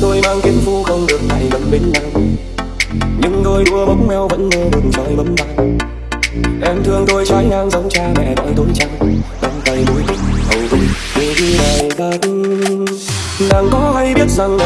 tôi mang kiếm phu không được tay gần bên nhau. Nhưng đôi đua bóng mèo vẫn mơ được trời bấm tay em thương tôi trái ngang giống cha mẹ gọi tôi chăng. đắm tay mũi tích hầu tôi như khi này thật nàng có hay biết rằng